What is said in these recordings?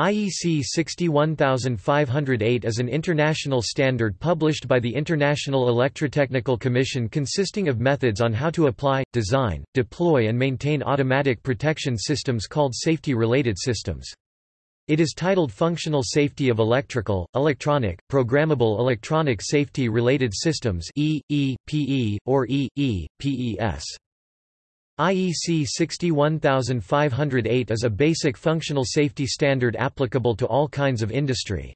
IEC 61508 is an international standard published by the International Electrotechnical Commission consisting of methods on how to apply, design, deploy and maintain automatic protection systems called safety-related systems. It is titled Functional Safety of Electrical, Electronic, Programmable Electronic Safety-Related Systems e, e, PE, or E, E, PES. IEC 61508 is a basic functional safety standard applicable to all kinds of industry.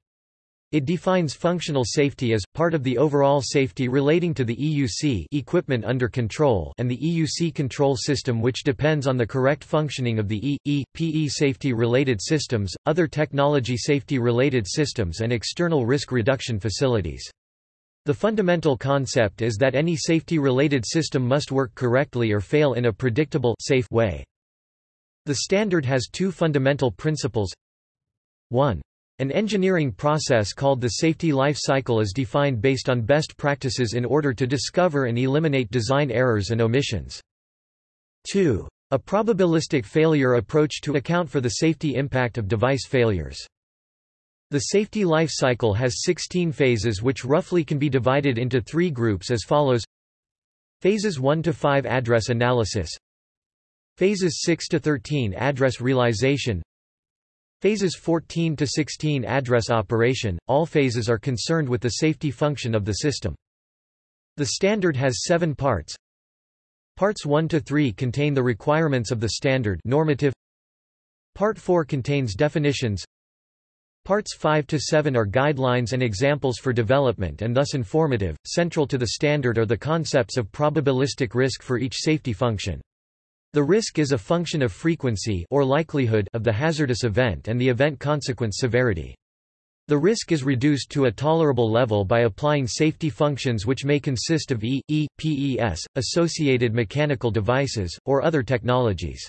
It defines functional safety as, part of the overall safety relating to the EUC equipment under control and the EUC control system which depends on the correct functioning of the E, E, PE safety-related systems, other technology safety-related systems and external risk reduction facilities. The fundamental concept is that any safety-related system must work correctly or fail in a predictable safe way. The standard has two fundamental principles. 1. An engineering process called the safety life cycle is defined based on best practices in order to discover and eliminate design errors and omissions. 2. A probabilistic failure approach to account for the safety impact of device failures. The safety life cycle has 16 phases which roughly can be divided into three groups as follows Phases 1 to 5 address analysis Phases 6 to 13 address realization Phases 14 to 16 address operation, all phases are concerned with the safety function of the system. The standard has seven parts. Parts 1 to 3 contain the requirements of the standard normative. Part 4 contains definitions Parts 5 to 7 are guidelines and examples for development and thus informative. Central to the standard are the concepts of probabilistic risk for each safety function. The risk is a function of frequency or likelihood of the hazardous event and the event consequence severity. The risk is reduced to a tolerable level by applying safety functions which may consist of E, E, PES, associated mechanical devices, or other technologies.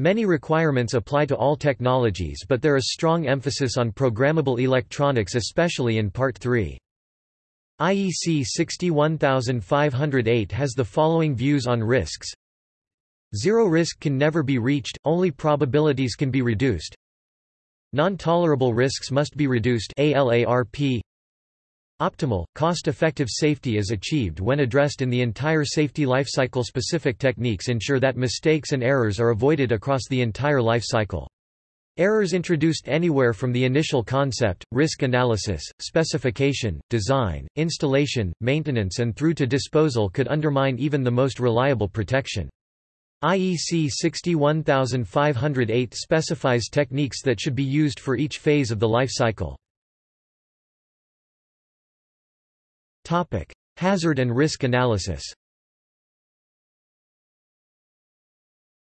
Many requirements apply to all technologies but there is strong emphasis on programmable electronics especially in Part 3. IEC 61508 has the following views on risks. Zero risk can never be reached, only probabilities can be reduced. Non-tolerable risks must be reduced ALARP. Optimal, cost-effective safety is achieved when addressed in the entire safety lifecycle specific techniques ensure that mistakes and errors are avoided across the entire life cycle. Errors introduced anywhere from the initial concept, risk analysis, specification, design, installation, maintenance and through to disposal could undermine even the most reliable protection. IEC 61508 specifies techniques that should be used for each phase of the life cycle. Topic: Hazard and risk analysis.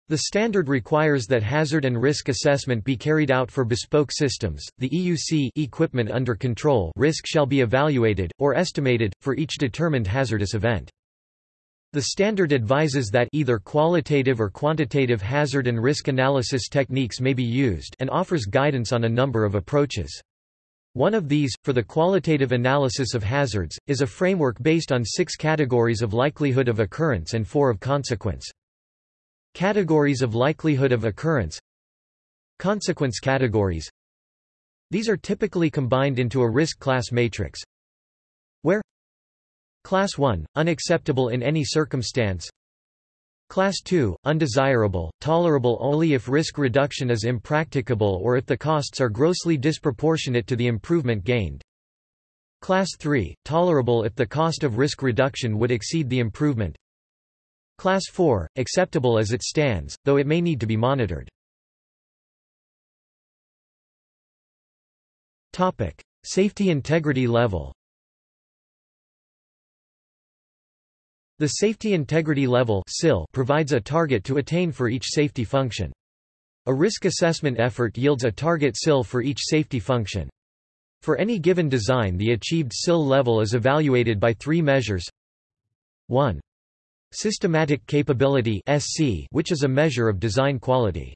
The standard requires that hazard and risk assessment be carried out for bespoke systems. The EUC equipment under control risk shall be evaluated or estimated for each determined hazardous event. The standard advises that either qualitative or quantitative hazard and risk analysis techniques may be used and offers guidance on a number of approaches. One of these, for the qualitative analysis of hazards, is a framework based on six categories of likelihood of occurrence and four of consequence. Categories of likelihood of occurrence Consequence categories These are typically combined into a risk class matrix, where Class 1, unacceptable in any circumstance Class 2, undesirable, tolerable only if risk reduction is impracticable or if the costs are grossly disproportionate to the improvement gained. Class 3, tolerable if the cost of risk reduction would exceed the improvement. Class 4, acceptable as it stands, though it may need to be monitored. Safety integrity level The Safety Integrity Level provides a target to attain for each safety function. A risk assessment effort yields a target SIL for each safety function. For any given design the achieved SIL level is evaluated by three measures 1. Systematic Capability which is a measure of design quality.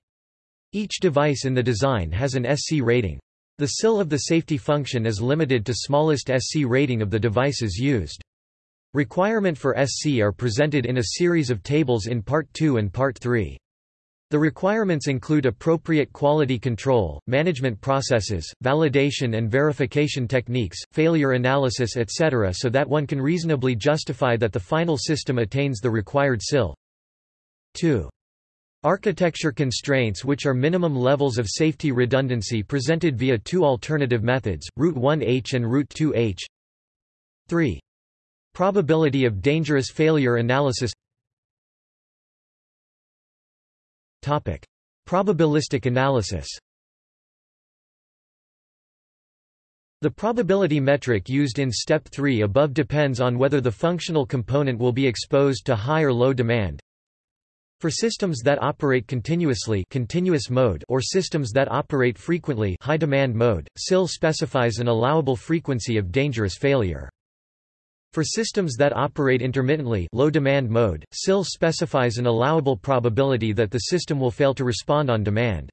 Each device in the design has an SC rating. The SIL of the safety function is limited to smallest SC rating of the devices used. Requirement for SC are presented in a series of tables in Part 2 and Part 3. The requirements include appropriate quality control, management processes, validation and verification techniques, failure analysis etc. so that one can reasonably justify that the final system attains the required SIL. 2. Architecture constraints which are minimum levels of safety redundancy presented via two alternative methods, Route 1H and Route 2H. 3. Probability of dangerous failure analysis Topic. Probabilistic analysis The probability metric used in step 3 above depends on whether the functional component will be exposed to high or low demand. For systems that operate continuously continuous mode or systems that operate frequently high demand mode, SIL specifies an allowable frequency of dangerous failure. For systems that operate intermittently low demand mode, SIL specifies an allowable probability that the system will fail to respond on demand.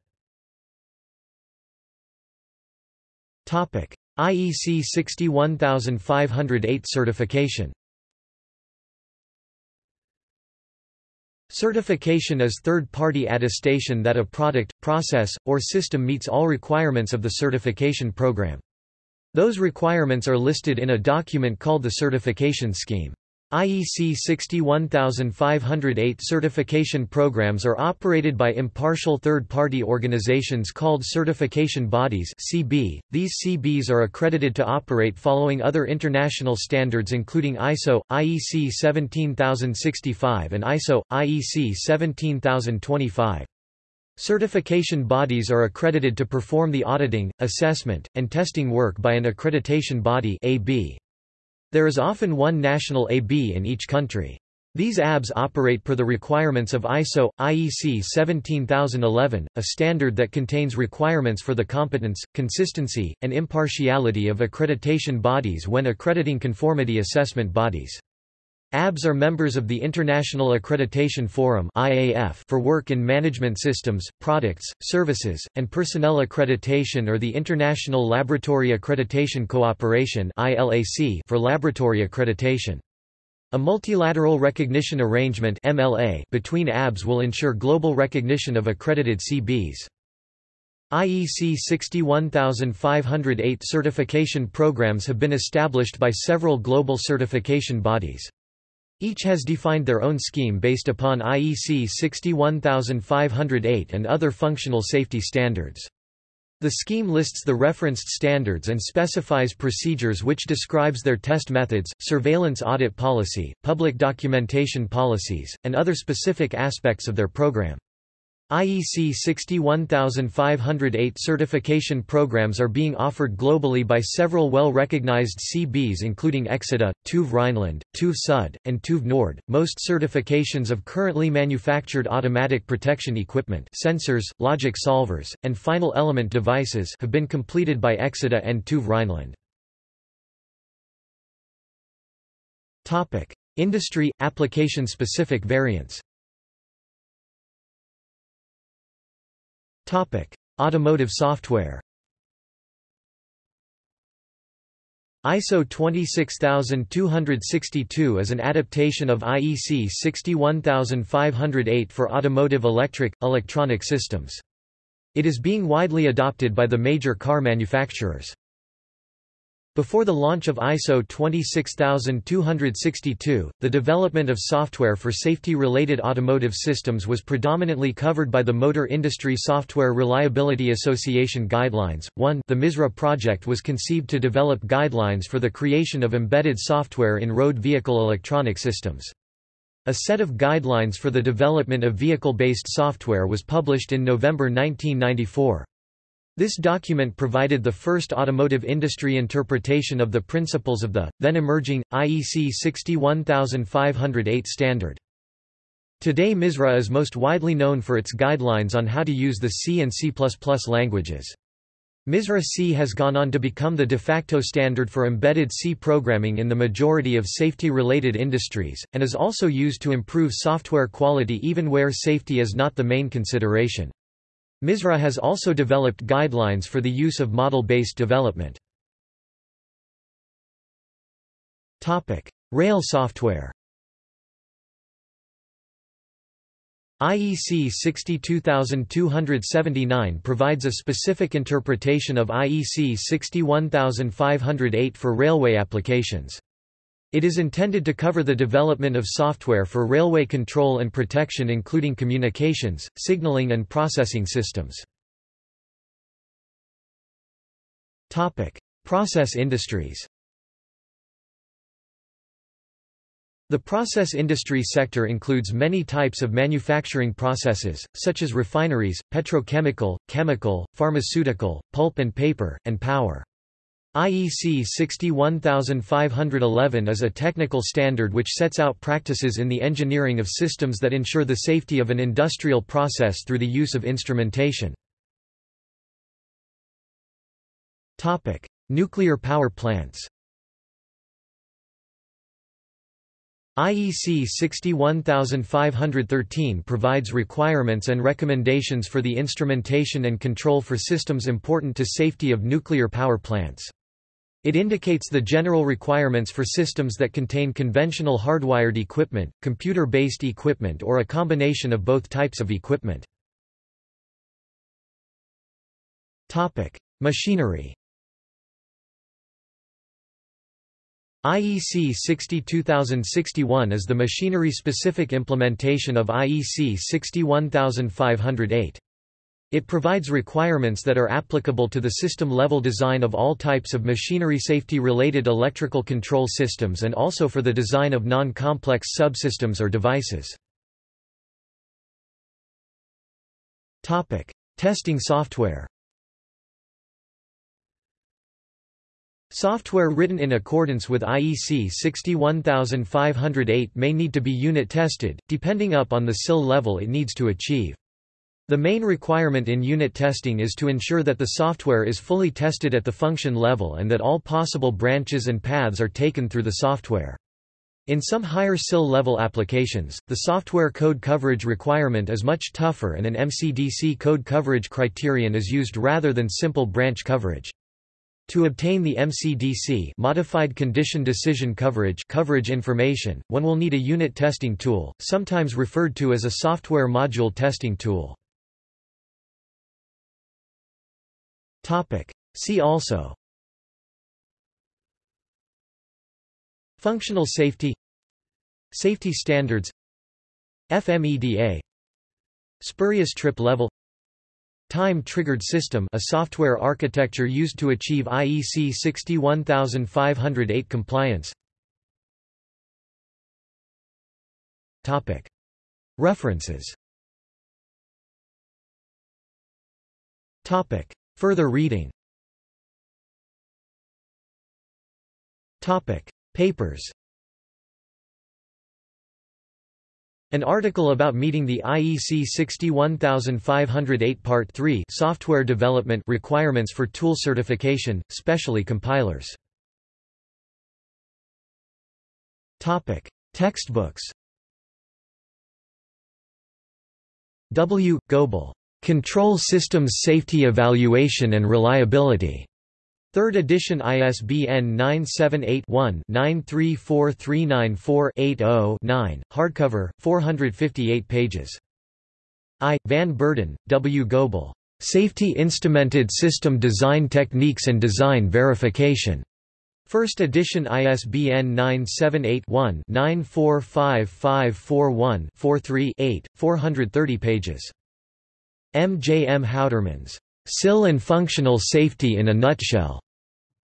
IEC 61508 certification Certification is third-party attestation that a product, process, or system meets all requirements of the certification program. Those requirements are listed in a document called the Certification Scheme. IEC 61508 certification programs are operated by impartial third-party organizations called certification bodies (CB). These CBs are accredited to operate following other international standards including ISO, IEC 17065 and ISO, IEC 17025. Certification bodies are accredited to perform the auditing, assessment, and testing work by an accreditation body AB. There is often one national AB in each country. These ABs operate per the requirements of ISO, IEC 17011, a standard that contains requirements for the competence, consistency, and impartiality of accreditation bodies when accrediting conformity assessment bodies. ABS are members of the International Accreditation Forum for work in management systems, products, services, and personnel accreditation or the International Laboratory Accreditation Cooperation for laboratory accreditation. A multilateral recognition arrangement between ABS will ensure global recognition of accredited CBs. IEC 61508 certification programs have been established by several global certification bodies. Each has defined their own scheme based upon IEC 61508 and other functional safety standards. The scheme lists the referenced standards and specifies procedures which describes their test methods, surveillance audit policy, public documentation policies, and other specific aspects of their program. IEC 61508 certification programs are being offered globally by several well-recognized CBs including Exida, TÜV Rheinland, TÜV Sud, and TÜV Nord. Most certifications of currently manufactured automatic protection equipment sensors, logic solvers, and final element devices have been completed by Exida and TÜV Rheinland. Industry – application-specific variants Automotive software ISO 26262 is an adaptation of IEC 61508 for automotive electric, electronic systems. It is being widely adopted by the major car manufacturers. Before the launch of ISO 26262, the development of software for safety-related automotive systems was predominantly covered by the Motor Industry Software Reliability Association Guidelines. 1 The MISRA project was conceived to develop guidelines for the creation of embedded software in road vehicle electronic systems. A set of guidelines for the development of vehicle-based software was published in November 1994. This document provided the first automotive industry interpretation of the principles of the, then emerging, IEC 61508 standard. Today MISRA is most widely known for its guidelines on how to use the C and C++ languages. MISRA C has gone on to become the de facto standard for embedded C programming in the majority of safety-related industries, and is also used to improve software quality even where safety is not the main consideration. MISRA has also developed guidelines for the use of model-based development. Rail software IEC 62279 provides a specific interpretation of IEC 61508 for railway applications. It is intended to cover the development of software for railway control and protection including communications, signaling and processing systems. Process industries The process industry sector includes many types of manufacturing processes, such as refineries, petrochemical, chemical, pharmaceutical, pulp and paper, and power. IEC 61511 is a technical standard which sets out practices in the engineering of systems that ensure the safety of an industrial process through the use of instrumentation. Nuclear power plants IEC 61513 provides requirements and recommendations for the instrumentation and control for systems important to safety of nuclear power plants. It indicates the general requirements for systems that contain conventional hardwired equipment, computer-based equipment or a combination of both types of equipment. Machinery IEC 62061 is the machinery-specific implementation of IEC 61508. It provides requirements that are applicable to the system-level design of all types of machinery safety-related electrical control systems and also for the design of non-complex subsystems or devices. Testing software Software written in accordance with IEC 61508 may need to be unit tested, depending up on the SIL level it needs to achieve. The main requirement in unit testing is to ensure that the software is fully tested at the function level and that all possible branches and paths are taken through the software. In some higher SIL level applications, the software code coverage requirement is much tougher and an MCDC code coverage criterion is used rather than simple branch coverage. To obtain the MCDC modified condition decision coverage coverage information, one will need a unit testing tool, sometimes referred to as a software module testing tool. See also. Functional safety. Safety standards. FMEDA Spurious trip level. Time-triggered system. A software architecture used to achieve IEC 61508 compliance. Topic. References Further reading Topic. Papers An article about meeting the IEC 61508 Part 3 software development requirements for tool certification, specially compilers. Topic: Textbooks. W. Goble. Control Systems Safety Evaluation and Reliability. Third edition ISBN 978-1-934394-80-9, hardcover, 458 pages. I. Van Beurden, W. Goble. Safety Instrumented System Design Techniques and Design Verification. First edition ISBN 978-1-945541-43-8, 430 pages. M. J. M. Houtermans. SIL and Functional Safety in a Nutshell.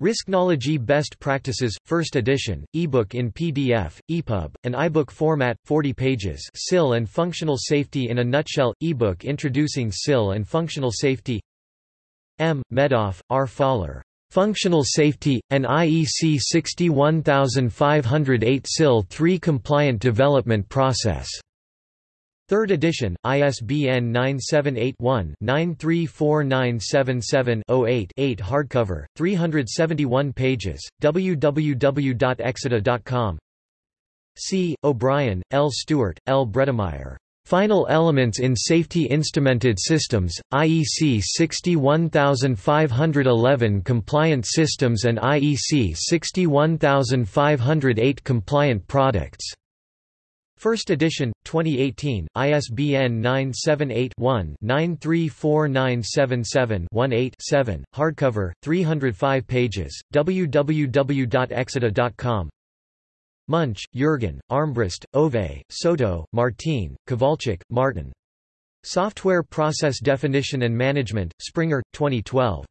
Risknowlogy Best Practices, 1st edition, ebook in PDF, EPUB, and iBook format, 40 pages SIL and Functional Safety in a Nutshell, ebook introducing SIL and Functional Safety M. Medoff, R. Faller. Functional Safety, an IEC 61508 SIL 3 compliant development process. Third edition, ISBN 978-1-934977-08-8 hardcover, 371 pages, www.exida.com C. O'Brien, L. Stewart, L. Bredemeyer. Final Elements in Safety Instrumented Systems, IEC 61511 Compliant Systems and IEC 61508 Compliant Products First edition, 2018, ISBN 978-1-934977-18-7, hardcover, 305 pages, www.exida.com Munch, Jürgen, Armbrust, Ove, Soto, Martine, Kowalczyk, Martin. Software Process Definition and Management, Springer, 2012.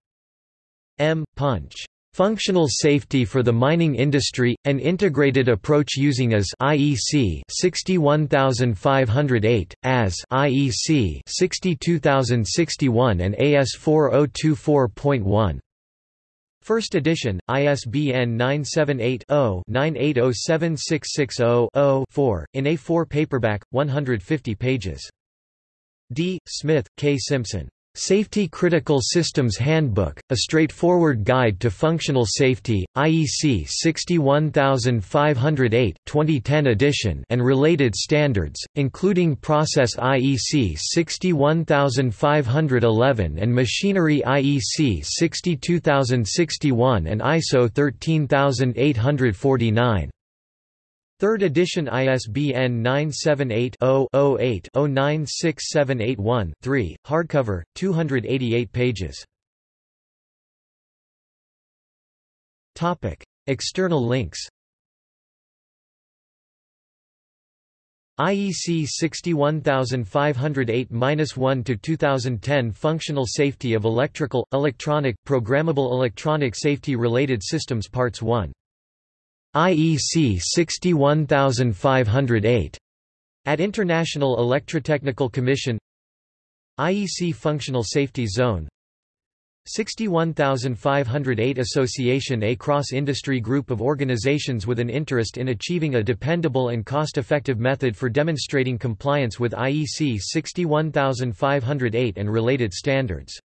M. Punch. Functional Safety for the Mining Industry, an Integrated Approach Using as IEC 61508, as IEC 62061 and AS 4024.1. First edition, ISBN 978-0-98076660-4, in A4 paperback, 150 pages. D. Smith, K. Simpson. Safety Critical Systems Handbook, a straightforward guide to functional safety, IEC 61508 2010 edition and related standards, including Process IEC 61511 and Machinery IEC 62061 and ISO 13849. Third edition ISBN 978-0-08-096781-3, hardcover, 288 pages. External links IEC 61508-1 to 2010 Functional Safety of Electrical, Electronic, Programmable Electronic Safety Related Systems Parts 1 IEC 61508 at International Electrotechnical Commission. IEC Functional Safety Zone. 61508 Association A cross-industry group of organizations with an interest in achieving a dependable and cost-effective method for demonstrating compliance with IEC 61508 and related standards